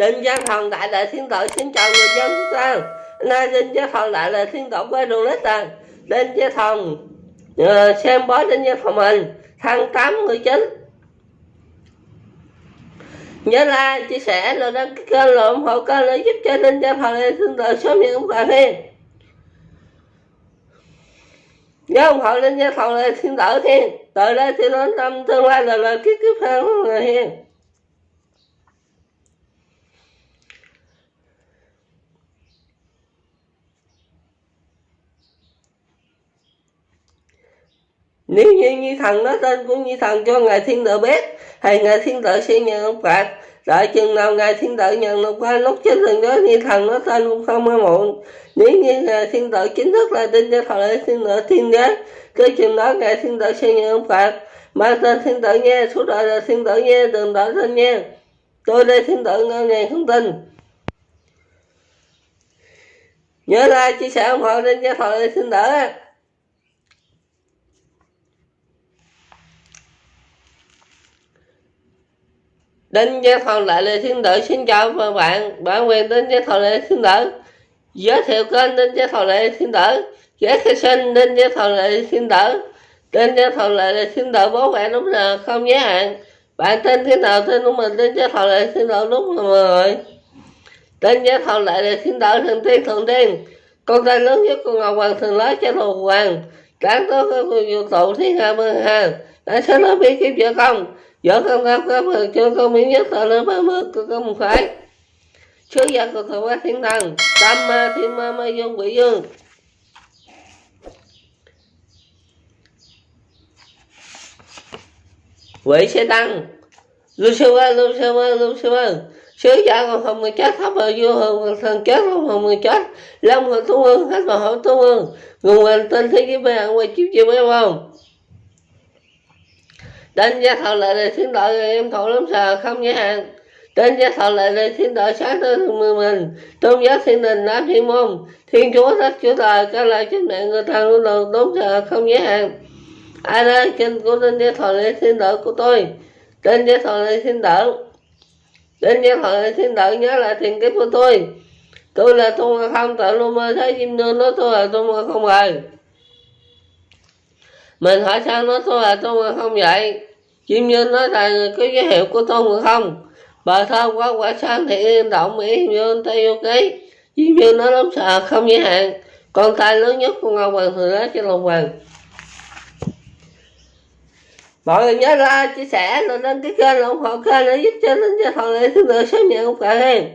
Đinh Gia Thần Đại Lệ Thiên Tử xin chào người dân chúng ta. Nay Đinh Gia Thần Đại Lệ Thiên Tử quay đường lết tàn Đinh Gia Thần uh, ờ, xem bói Đinh Gia Thần mình tháng 8 19 nhớ like chia sẻ rồi đăng ký kênh rồi ủng hộ kênh để giúp cho Đinh Gia Thần Đại Thiên Tử sớm nhận quà thêm nhớ ủng hộ Đinh Gia Thần Đại Thiên Tử thêm từ đây thì đến năm tương lai là lời kiếp kiếp hàng người hiền nếu như như thần nói tên của như thần cho ngài thiên tử biết, thì ngài thiên tử sẽ nhận ông phạt đợi chừng nào ngài thiên tử nhận được qua lúc chết thần đó như thần nói tên cũng không có muộn. Nếu như ngài thiên tử chính thức là tin cho thời thiên tử thiên đế, cứ chừng đó ngài thiên tử sẽ nhận ông phạt mà tên thiên tử nghe, suốt đời là thiên tử nghe, đừng đợi tên nghe. Tôi đây thiên tử ngân ngàn không tin. Nhớ like, chia sẻ ủng hộ đến cho thời thiên tử. Đinh Gia thọ Đại Lê Thiên Tử xin chào các bạn, bản quyền Đinh Gia thọ Đại Lê Thiên Tử. Giới thiệu kênh Đinh Gia thọ Đại Lê Thiên Tử. Giới thiệu sinh Đinh Gia thọ Đại Lê Thiên Tử. Đinh Gia thọ Đại Lê Thiên Tử bố mẹ đúng là không giới hạn. Bạn tên thế nào tên của mình Đinh Gia thọ Đại Lê Thiên Tử đúng rồi mọi người Đinh Gia thọ Đại Lê Thiên Tử thần tiên thần tiên. Con trai lớn nhất của Ngọc Hoàng thường lái cho thuộc hoàng. Đáng tốt các vô tụ thiên hạ mơ hà Đã sớm nói biết kiếp vợ không? Vợ con cao cấp chưa con miễn nhất thọ lớn ba mươi con có một phải sứ giả của thọ quá thiên thần tam ma thiên ma ma dương quỷ dương quỷ sẽ tăng. Lucifer Lucifer Lucifer sứ giả còn không người chết thấp ở vua hồn thần chết không hồng người chết. Lâm hồ tu ương hết mà hậu tu ương nguồn hoàn tên thế giới bây giờ quay chiếu chiếu biết không Tên gia thọ lại là thiên đội, em thọ lắm sợ, không giới hạn Tên gia thọ lại là thiên đội, sáng tới mười mình, Tôn giáo thiên đình nam thiên môn. Thiên chúa đất chúa trời, Các lại chính mẹ người ta luôn đầu đúng sợ, không giới hạn Ai đây kinh của tên gia thọ lại thiên đội của tôi? Tên gia thọ lại thiên đội nên nhân thọ thiên đạo nhớ lại thiền kiếp của tôi. Tôi là tôn không tự luôn mơ thấy chim nương nói tôi là tôn không rồi. Mình hỏi sao nó tôi là tôi không vậy? Chim nương nói là có giới hiệu của tôi mà không. Bà thơ quá, quả sáng thì yên động, mỹ nhân tây ký. Chim nương nó lắm, sợ không giới hạn. Con tay lớn nhất của ngọc hoàng thừa đó trên lòng hoàng mọi người nhớ ra chia sẻ rồi đăng ký kênh ủng hộ kênh để giúp cho linh cho thằng này thứ nữa sớm nhận không cả hen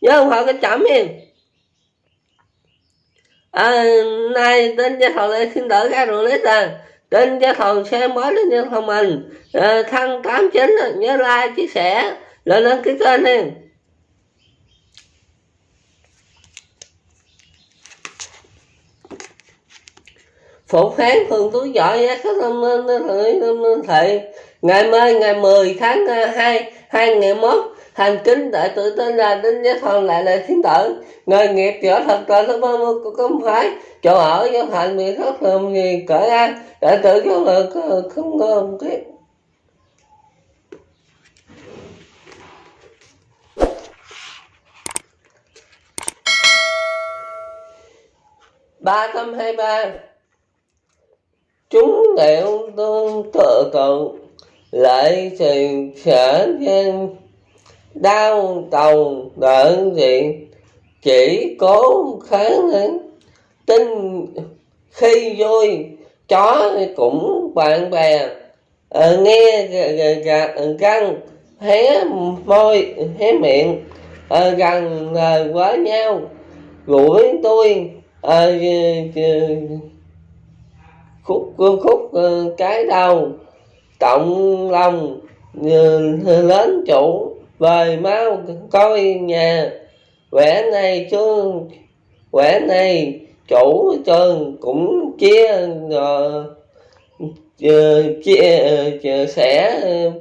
nhớ ủng hộ cái chậm hen à, nay tên gia thầu lại xin đỡ ra rồi lấy ra tên gia thầu xe mới đến gia thầu mình. Ờ, à, thân tám chín nhớ like chia sẻ lên đăng ký kênh đi phục hán thường túi giỏi giá có tâm minh thầy. Ngày mai, ngày 10 tháng à, 2 2001 hành kính đại tự tên là đến giá thần lại là thiên tử. Nghề nghiệp trở thật là nó ba mươi của công phái. Chỗ ở, do thành bị thất thường gì cởi an đại tự cho lực không ngon cái ba trăm hai ba chúng đều tương tự cầu lại thì sở nhân đau đầu đợi gì chỉ cố kháng đến tin khi vui chó cũng bạn bè. À, nghe gạt răng hé môi hé miệng. À, gần à, quá nhau. Gũi tôi à, khúc khúc ờ, cái đầu cộng lòng lớn chủ về mau coi nhà quẻ này chứ quẻ này chủ trường cũng chia rồi ờ, chia, chia sẻ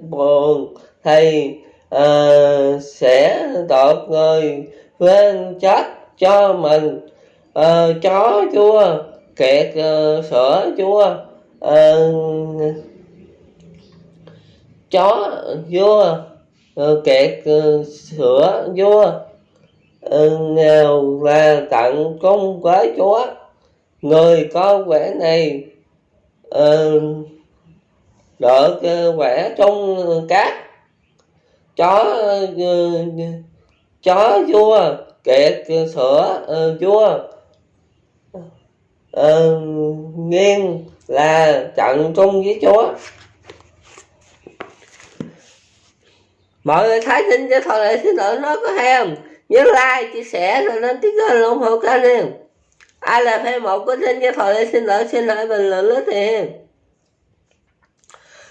buồn thì uh, ờ, sẽ đột người quên chết cho mình uh, chó chua kẹt uh, sữa chua uh, chó vua uh, kẹt uh, sữa vua uh, nghèo là tặng cung với chúa người có quẻ này uh, được uh, quẻ trong cát. Chó uh, chó vua kẹt sữa uh, vua uh, nghiêng là trận chung với chúa. Mọi người thấy tin cho thọ lệ xin lỗi nó có hay không? Nhớ like chia sẻ rồi lên tiếng kênh ủng hộ kênh em ai là fan một của tin cho thọ lệ xin lỗi xin lỗi bình luận lớn em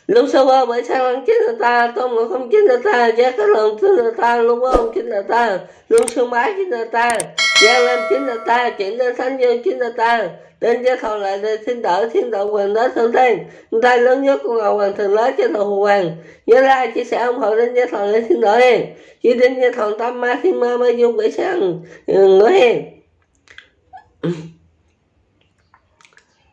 lúc sau qua bởi sao ăn chính là ta tôm người không chính là ta giá cái lần chính là ta luôn không chính là ta luôn sương bái chính là ta giang lên chính là ta chuyển lên thánh dương chính là ta. Đến giới thọ lại đây thiên đỡ thiên đạo quyền đó thượng thiên tay lớn nhất của ngọc hoàng thường lớn cho thọ hoàng. Nhớ ra chia sẻ ủng hộ đến giới thọ lại thiên đỡ đi chỉ đến giới thọ tâm ma thiên ma ma dung quỷ sang ngửa hiền.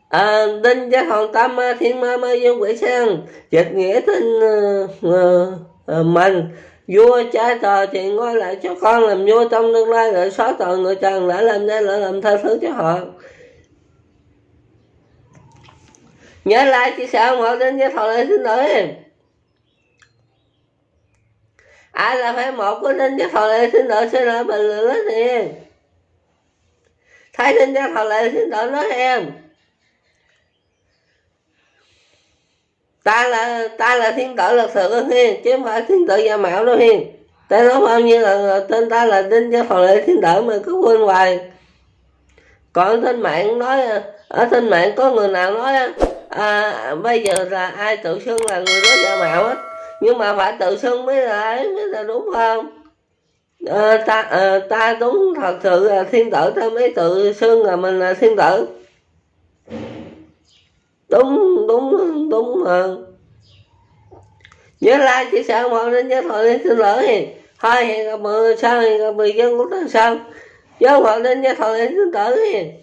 À, đinh giới thọ tam ma thiên ma ma dung quỷ sang ừ, à, dịch nghĩa tin uh, uh, uh, mình vua trái tờ thì ngôi lại cho con làm vua trong tương lai lại xóa tội người trần lại làm đây lại làm tha thứ cho họ. Nhớ lại chia sẻ ủng hộ đến với thọ lại xin lỗi ai là phải một của đến với thọ lại xin lỗi xin lỗi bình luận đó thì thấy đến với thọ lại xin lỗi nói em ta là ta là thiên tử lịch sự hiền chứ không phải thiên tử giả mạo đâu hiền. Ta nói bao nhiêu là tên ta là đinh gia phò lệ thiên tử mà cứ quên hoài. Còn trên mạng nói ở trên mạng có người nào nói à, bây giờ là ai tự xưng là người đó giả mạo hết nhưng mà phải tự xưng mới là ấy mới là đúng không? À, ta à, ta đúng thật sự là thiên tử ta mới tự xưng là mình là thiên tử đúng đúng đúng hơn. Nhớ like, chia sẻ mọi đến nhớ thôi lên xin lỗi. Thì thôi, hẹn gặp mọi người sau, hẹn gặp mọi người dân của ta sau. Nhớ mọi đến nhớ thôi lên xin lỗi. thì